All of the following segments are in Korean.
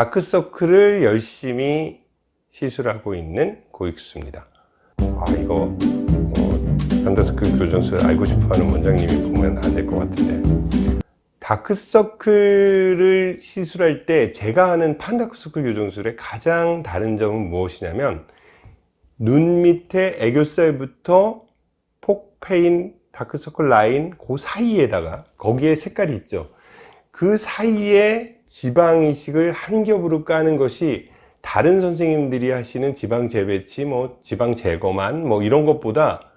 다크서클을 열심히 시술하고 있는 고익수입니다. 아 이거 어, 다크서클 교정술 알고 싶어하는 원장님이 보면 안 될 것 같은데. 다크서클을 시술할 때 제가 하는 판다크서클 교정술의 가장 다른 점은 무엇이냐면 눈 밑에 애교살부터 푹 패인 다크서클 라인 그 사이에다가 거기에 색깔이 있죠. 그 사이에 지방 이식을 한 겹으로 까는 것이 다른 선생님들이 하시는 지방 재배치 뭐 지방 제거만 뭐 이런 것보다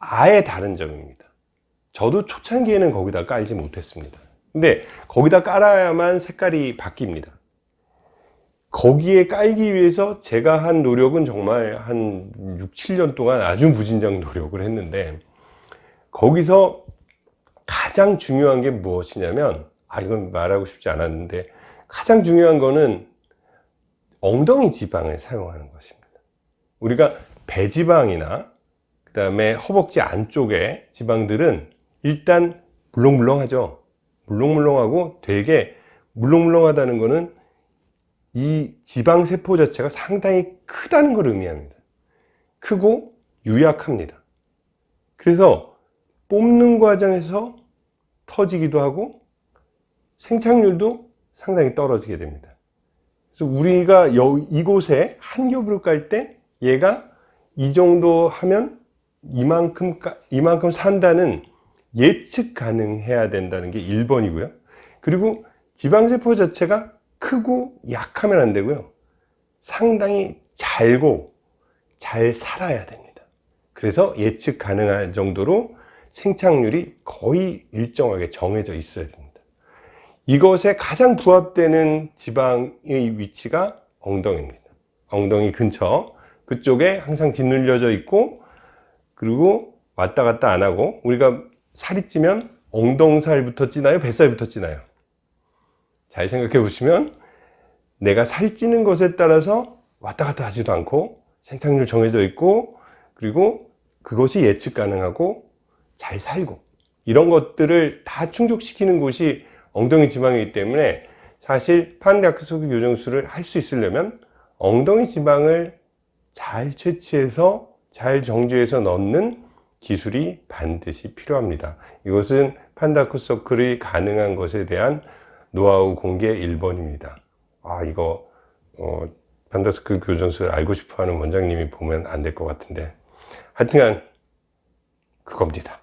아예 다른 점입니다. 저도 초창기에는 거기다 깔지 못했습니다. 근데 거기다 깔아야만 색깔이 바뀝니다. 거기에 깔기 위해서 제가 한 노력은 정말 한 6, 7년 동안 아주 무진장 노력을 했는데 거기서 가장 중요한 게 무엇이냐면 아 이건 말하고 싶지 않았는데 가장 중요한 거는 엉덩이 지방을 사용하는 것입니다. 우리가 배지방이나 그 다음에 허벅지 안쪽에 지방들은 일단 물렁물렁하죠. 물렁물렁하고 되게 물렁물렁하다는 것은 이 지방세포 자체가 상당히 크다는 걸 의미합니다. 크고 유약합니다. 그래서 뽑는 과정에서 터지기도 하고 생착률도 상당히 떨어지게 됩니다. 그래서 우리가 여, 이곳에 한 겹을 깔때 얘가 이 정도 하면 이만큼 이만큼 산다는 예측 가능해야 된다는 게 1번이고요. 그리고 지방세포 자체가 크고 약하면 안 되고요. 상당히 잘고 잘 살아야 됩니다. 그래서 예측 가능한 정도로 생착률이 거의 일정하게 정해져 있어야 됩니다 이것에 가장 부합되는 지방의 위치가 엉덩이입니다. 엉덩이 근처. 그쪽에 항상 짓눌려져 있고 그리고 왔다 갔다 안 하고 우리가 살이 찌면 엉덩살부터 찌나요? 뱃살부터 찌나요? 잘 생각해 보시면 내가 살찌는 것에 따라서 왔다 갔다 하지도 않고 생착률 정해져 있고 그리고 그것이 예측 가능하고 잘 살고 이런 것들을 다 충족시키는 곳이 엉덩이 지방이기 때문에 사실 판다크소크 교정술을 할 수 있으려면 엉덩이 지방을 잘 채취해서 잘 정지해서 넣는 기술이 반드시 필요합니다. 이것은 판다크 서클이 가능한 것에 대한 노하우 공개 1번입니다. 아 이거 어, 판다스크 교정술 알고 싶어하는 원장님이 보면 안 될 것 같은데. 하여튼간 그겁니다